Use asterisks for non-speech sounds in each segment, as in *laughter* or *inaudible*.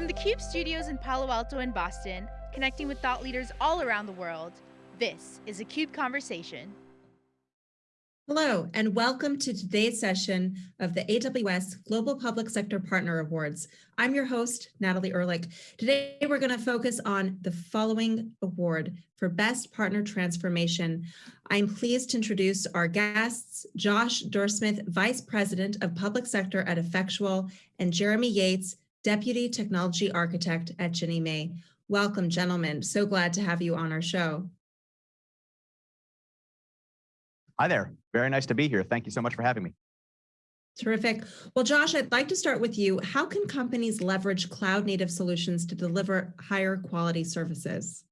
From the CUBE studios in Palo Alto and Boston, connecting with thought leaders all around the world, this is a CUBE Conversation. Hello, and welcome to today's session of the AWS Global Public Sector Partner Awards. I'm your host, Natalie Ehrlich. Today, we're going to focus on the following award for Best Partner Transformation. I'm pleased to introduce our guests, Josh Dirsmith, Vice President of Public Sector at Effectual, and Jeremy Yates, Deputy Technology Architect at Ginnie Mae. Welcome, gentlemen. So glad to have you on our show. Hi there. Very nice to be here. Thank you so much for having me. Terrific. Well, Josh, I'd like to start with you. How can companies leverage cloud native solutions to deliver higher quality services?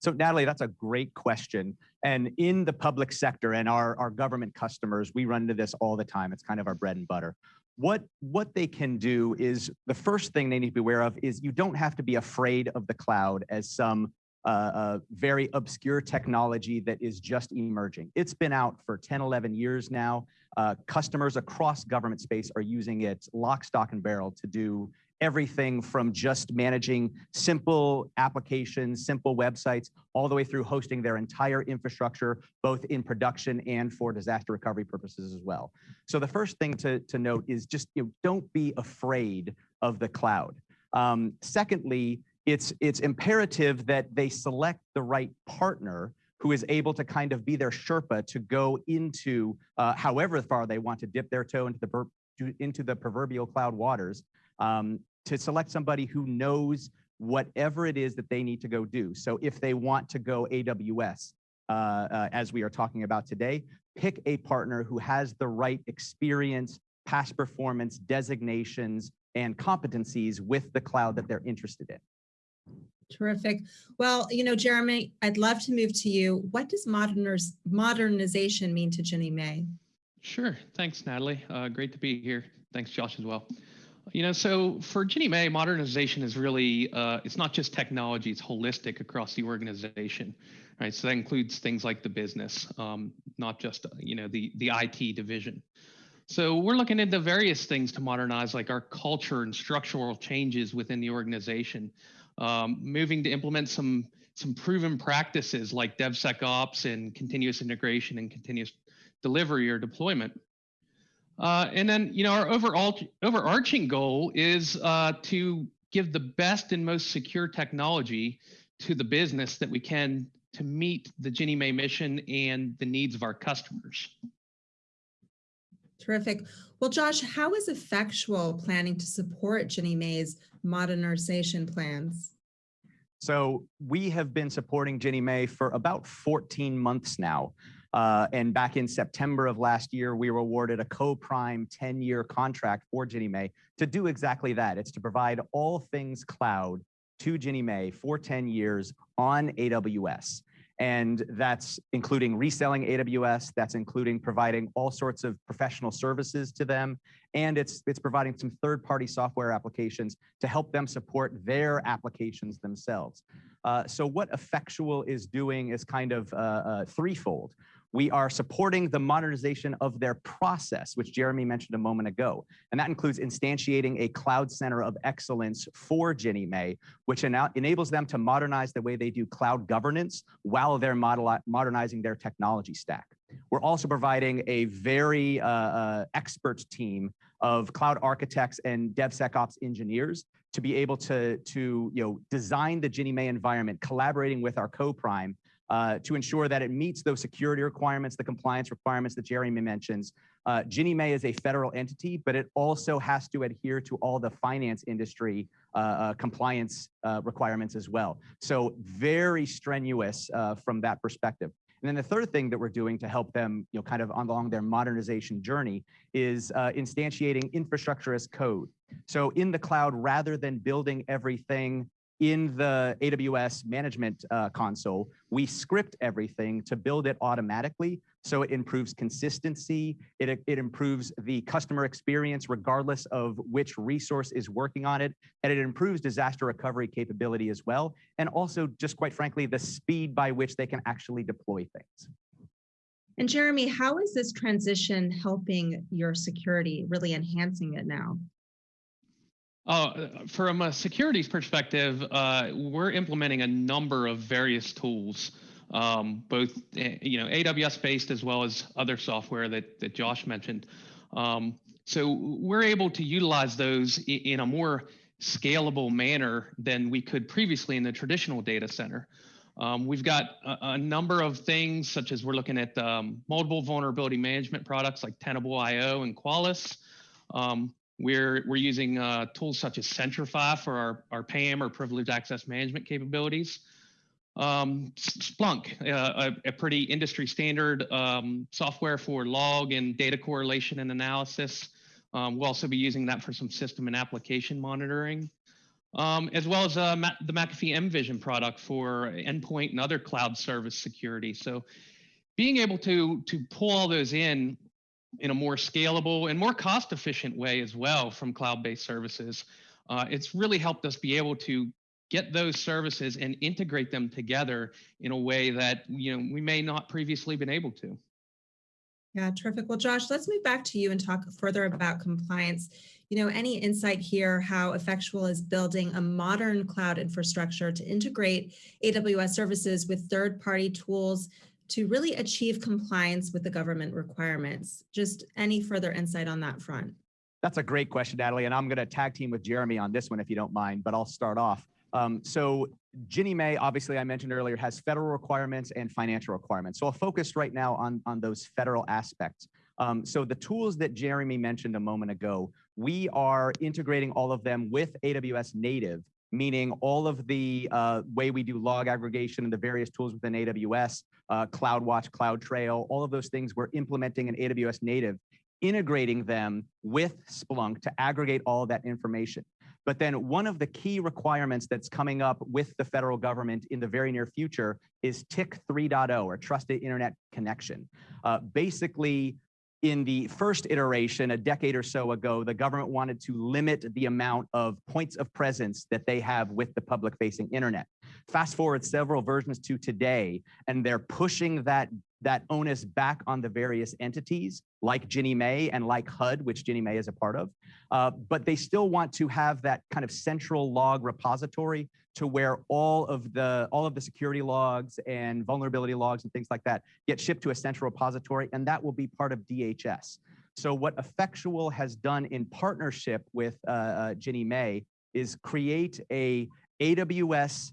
So Natalie, that's a great question. And in the public sector and our, our government customers, we run into this all the time. It's kind of our bread and butter what what they can do is the first thing they need to be aware of is you don't have to be afraid of the cloud as some uh, uh, very obscure technology that is just emerging. It's been out for 10, 11 years now. Uh, customers across government space are using it lock, stock, and barrel to do everything from just managing simple applications, simple websites, all the way through hosting their entire infrastructure, both in production and for disaster recovery purposes as well. So the first thing to, to note is just you know, don't be afraid of the cloud. Um, secondly, it's, it's imperative that they select the right partner who is able to kind of be their Sherpa to go into uh, however far they want to dip their toe into the, into the proverbial cloud waters um, to select somebody who knows whatever it is that they need to go do. So if they want to go AWS, uh, uh, as we are talking about today, pick a partner who has the right experience, past performance, designations, and competencies with the cloud that they're interested in. Terrific. Well, you know, Jeremy, I'd love to move to you. What does moderniz modernization mean to Ginnie Mae? Sure. Thanks, Natalie. Uh, great to be here. Thanks, Josh, as well. You know, so for Ginnie Mae, modernization is really, uh, it's not just technology, it's holistic across the organization, right? So that includes things like the business, um, not just, you know, the, the IT division. So we're looking into various things to modernize, like our culture and structural changes within the organization, um, moving to implement some, some proven practices like DevSecOps and continuous integration and continuous delivery or deployment. Uh, and then, you know, our overall overarching goal is uh, to give the best and most secure technology to the business that we can to meet the Ginnie Mae mission and the needs of our customers. Terrific. Well, Josh, how is Effectual planning to support Ginnie Mae's modernization plans? So we have been supporting Ginnie Mae for about 14 months now. Uh, and back in September of last year, we were awarded a co-prime 10-year contract for Ginnie Mae to do exactly that. It's to provide all things cloud to Ginnie Mae for 10 years on AWS. And that's including reselling AWS, that's including providing all sorts of professional services to them, and it's, it's providing some third-party software applications to help them support their applications themselves. Uh, so what Effectual is doing is kind of uh, uh, threefold. We are supporting the modernization of their process, which Jeremy mentioned a moment ago. And that includes instantiating a cloud center of excellence for Ginnie Mae, which enables them to modernize the way they do cloud governance while they're modernizing their technology stack. We're also providing a very uh, uh, expert team of cloud architects and DevSecOps engineers to be able to, to you know, design the Ginnie Mae environment, collaborating with our co-prime uh, to ensure that it meets those security requirements, the compliance requirements that Jeremy mentions. Uh, Ginnie Mae is a federal entity, but it also has to adhere to all the finance industry uh, uh compliance uh, requirements as well. So very strenuous uh, from that perspective. And then the third thing that we're doing to help them, you know, kind of along their modernization journey is uh, instantiating infrastructure as code. So in the cloud, rather than building everything in the AWS management uh, console, we script everything to build it automatically. So it improves consistency, it, it improves the customer experience regardless of which resource is working on it, and it improves disaster recovery capability as well. And also just quite frankly, the speed by which they can actually deploy things. And Jeremy, how is this transition helping your security, really enhancing it now? Uh, from a securities perspective, uh, we're implementing a number of various tools, um, both eh, you know AWS based as well as other software that that Josh mentioned. Um, so we're able to utilize those in a more scalable manner than we could previously in the traditional data center. Um, we've got a, a, number of things such as we're looking at um, multiple vulnerability management products like Tenable.io and Qualys. Um, we're, we're using uh, tools such as Centrify for our, our PAM or privileged access management capabilities. Um, Splunk, uh, a, a, pretty industry standard um, software for log and data correlation and analysis. Um, we'll also be using that for some system and application monitoring, um, as well as uh, the McAfee mVision product for endpoint and other cloud service security. So being able to, to pull all those in in a more scalable and more cost efficient way as well from cloud-based services, uh, it's really helped us be able to get those services and integrate them together in a way that you know we may not previously been able to. Yeah, terrific. Well, Josh, let's move back to you and talk further about compliance. You know, any insight here how Effectual is building a modern cloud infrastructure to integrate AWS services with third-party tools to really achieve compliance with the government requirements? Just any further insight on that front? That's a great question, Natalie, and I'm going to tag team with Jeremy on this one if you don't mind, but I'll start off. Um, so Ginnie Mae, obviously I mentioned earlier, has federal requirements and financial requirements. So I'll focus right now on, on those federal aspects. Um, so the tools that Jeremy mentioned a moment ago, we are integrating all of them with AWS native, meaning all of the uh, way we do log aggregation and the various tools within AWS, uh, CloudWatch, CloudTrail, all of those things we're implementing in AWS native, integrating them with Splunk to aggregate all that information. But then one of the key requirements that's coming up with the federal government in the very near future is TIC 3.0 or Trusted Internet Connection. Uh, basically, in the first iteration, a decade or so ago, the government wanted to limit the amount of points of presence that they have with the public facing internet. Fast forward several versions to today, and they're pushing that that onus back on the various entities like Ginnie Mae and like HUD, which Ginnie Mae is a part of. Uh, but they still want to have that kind of central log repository to where all of the all of the security logs and vulnerability logs and things like that get shipped to a central repository, and that will be part of DHS. So what Effectual has done in partnership with uh, uh, Ginnie Mae is create a AWS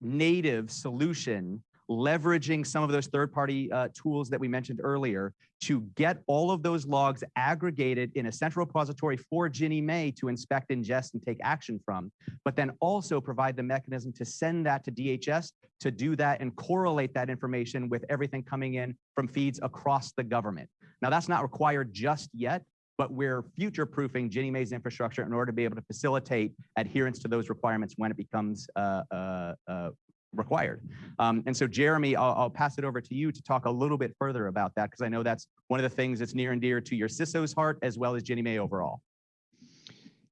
native solution leveraging some of those third-party uh, tools that we mentioned earlier to get all of those logs aggregated in a central repository for Ginnie Mae to inspect, ingest, and take action from, but then also provide the mechanism to send that to DHS to do that and correlate that information with everything coming in from feeds across the government. Now, that's not required just yet, but we're future-proofing Ginnie Mae's infrastructure in order to be able to facilitate adherence to those requirements when it becomes uh, uh, uh, required. Um, and so Jeremy, I'll, I'll, pass it over to you to talk a little bit further about that, because I know that's one of the things that's near and dear to your CISO's heart, as well as Ginnie Mae overall.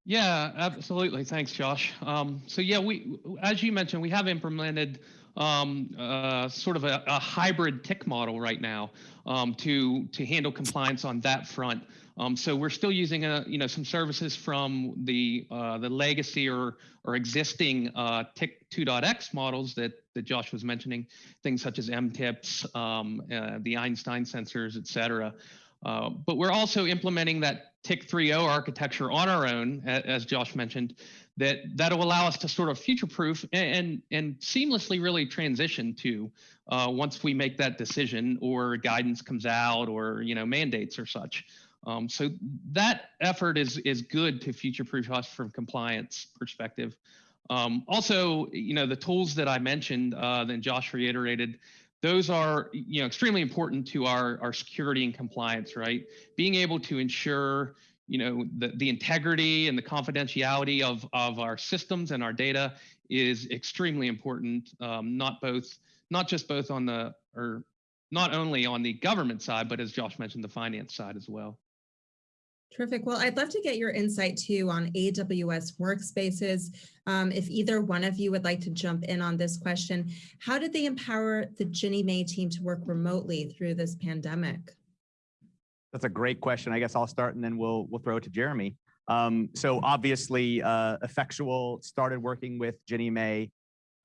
Yeah, absolutely. Thanks, Josh. Um, so yeah, we, as you mentioned, we have implemented um, uh, sort of a, a, hybrid TIC model right now um, to to handle compliance on that front. Um, so we're still using a, you know some services from the uh, the legacy or or existing uh, TIC 2.x models that that Josh was mentioning, things such as MTIPS, um, uh, the Einstein sensors, et cetera. Uh, but we're also implementing that TIC 3.0 architecture on our own, as Josh mentioned, that that'll allow us to sort of future-proof and, and, seamlessly really transition to uh, once we make that decision or guidance comes out or you know mandates or such. Um, so that effort is is good to future-proof us from compliance perspective. Um, also, you know, the tools that I mentioned, uh, then Josh reiterated, those are you know extremely important to our our security and compliance right? Being able to ensure you know the, the integrity and the confidentiality of of our systems and our data is extremely important um, not both not just both on the or not only on the government side but as josh mentioned the finance side as well Terrific. Well, I'd love to get your insight too on AWS workspaces. Um, if either one of you would like to jump in on this question, how did they empower the Ginnie Mae team to work remotely through this pandemic? That's a great question. I guess I'll start and then we'll we'll throw it to Jeremy. Um, so obviously, uh, Effectual started working with Ginnie Mae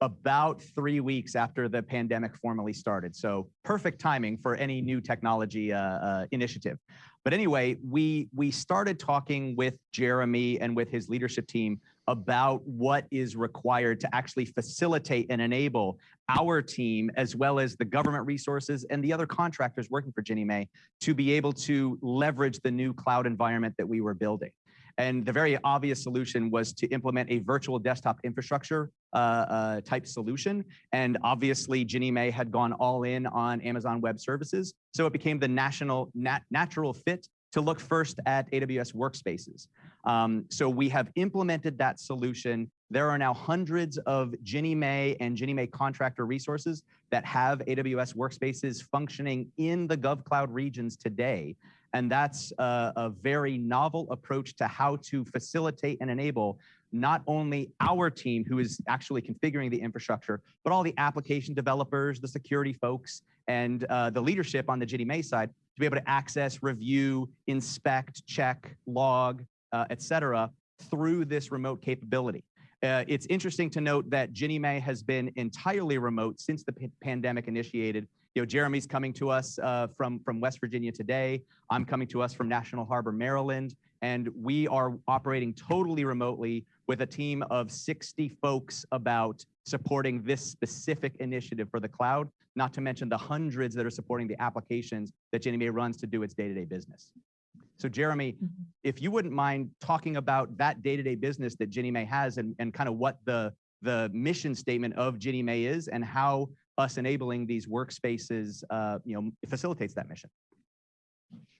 about three weeks after the pandemic formally started. So perfect timing for any new technology uh, uh, initiative. But anyway, we we started talking with Jeremy and with his leadership team about what is required to actually facilitate and enable our team, as well as the government resources and the other contractors working for Ginnie Mae, to be able to leverage the new cloud environment that we were building. And the very obvious solution was to implement a virtual desktop infrastructure uh, uh, type solution. And obviously, Ginnie Mae had gone all in on Amazon Web Services. So it became the national nat natural fit to look first at AWS workspaces. Um, so we have implemented that solution. There are now hundreds of Ginnie Mae and Ginnie Mae contractor resources that have AWS workspaces functioning in the GovCloud regions today. And that's a, a, very novel approach to how to facilitate and enable not only our team who is actually configuring the infrastructure, but all the application developers, the security folks, and uh, the leadership on the Mae side to be able to access, review, inspect, check, log, uh, et cetera, through this remote capability. Uh, it's interesting to note that Ginnie Mae has been entirely remote since the pandemic initiated you know, Jeremy's coming to us uh, from, from West Virginia today. I'm coming to us from National Harbor, Maryland. And we are operating totally remotely with a team of 60 folks about supporting this specific initiative for the cloud, not to mention the hundreds that are supporting the applications that Ginnie Mae runs to do its day-to-day -day business. So Jeremy, mm -hmm. if you wouldn't mind talking about that day-to-day -day business that Ginnie Mae has and, and kind of what the, the mission statement of Ginnie Mae is and how us enabling these workspaces, uh, you know, facilitates that mission.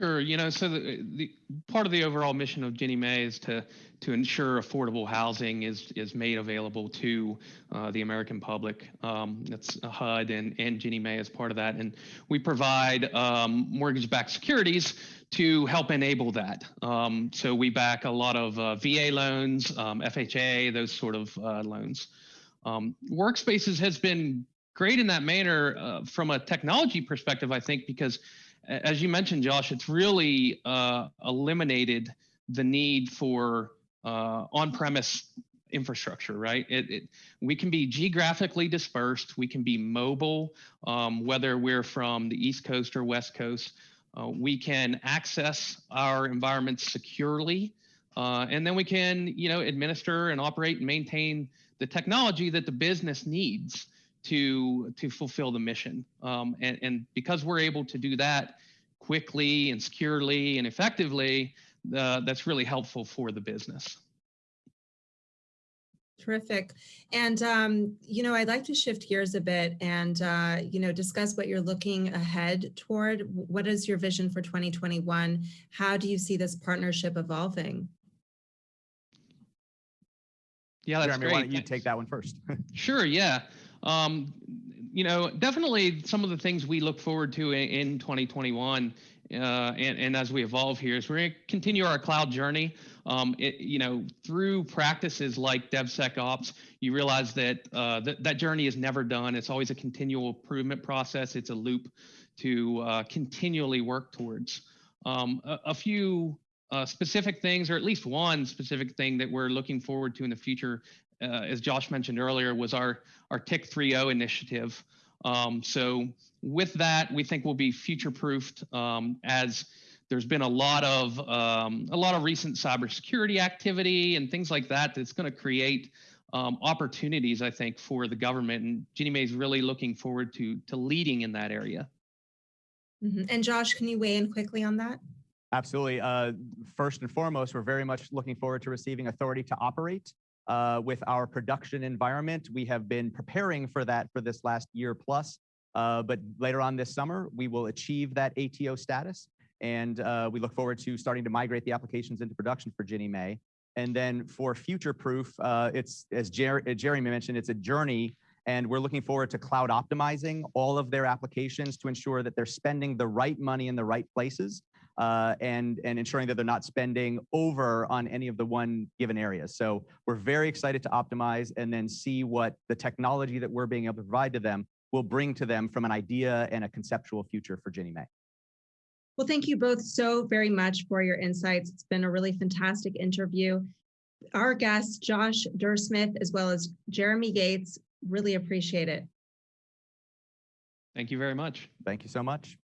Sure. You know, so the, the, part of the overall mission of Ginnie Mae is to to ensure affordable housing is is made available to uh, the American public. Um, that's HUD and and Ginnie Mae as part of that, and we provide um, mortgage-backed securities to help enable that. Um, so we back a lot of uh, VA loans, FHA, those sort of loans. Workspaces has been great in that manner uh, from a technology perspective, I think, because as you mentioned, Josh, it's really uh, eliminated the need for uh, on-premise infrastructure, right? It, it, we can be geographically dispersed. We can be mobile, um, whether we're from the East Coast or West Coast. Uh, we can access our environments securely, uh, and then we can, you know, administer and operate and maintain the technology that the business needs to to fulfill the mission. Um, and, and because we're able to do that quickly and securely and effectively, uh, that's really helpful for the business. Terrific. And, um, you know, I'd like to shift gears a bit and, uh, you know, discuss what you're looking ahead toward. What is your vision for 2021? How do you see this partnership evolving? Yeah, that's Jeremy, great. why don't you take that one first? *laughs* sure, yeah. Um, you know, definitely some of the things we look forward to in, in 2021 uh, and, and, as we evolve here is we're going to continue our cloud journey. Um, it, you know, through practices like DevSecOps, you realize that, uh, that that journey is never done. It's always a continual improvement process. It's a loop to uh, continually work towards. Um, a, a, few uh, specific things, or at least one specific thing that we're looking forward to in the future as Josh mentioned earlier, was our, our TIC 3.0 initiative. Um, so with that, we think we'll be future-proofed um, as there's been a lot of um, a lot of recent cybersecurity activity and things like that that's going to create um, opportunities, I think, for the government. And Ginnie Mae is really looking forward to to leading in that area. Mm -hmm. And Josh, can you weigh in quickly on that? Absolutely. Uh, first and foremost, we're very much looking forward to receiving authority to operate uh, with our production environment. We have been preparing for that for this last year plus, uh, but later on this summer, we will achieve that ATO status. And uh, we look forward to starting to migrate the applications into production for Ginnie Mae. And then for future proof, uh, it's as Jer Jeremy mentioned, it's a journey and we're looking forward to cloud optimizing all of their applications to ensure that they're spending the right money in the right places uh, and, and ensuring that they're not spending over on any of the one given areas. So we're very excited to optimize and then see what the technology that we're being able to provide to them will bring to them from an idea and a conceptual future for Ginnie Mae. Well, thank you both so very much for your insights. It's been a really fantastic interview. Our guests, Josh Dirsmith, as well as Jeremy Gates, really appreciate it. Thank you very much. Thank you so much.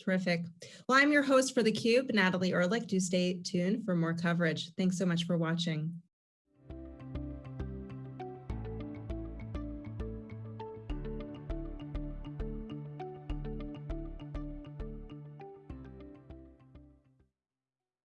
Terrific. Well, I'm your host for theCUBE, Natalie Ehrlich. Do stay tuned for more coverage. Thanks so much for watching.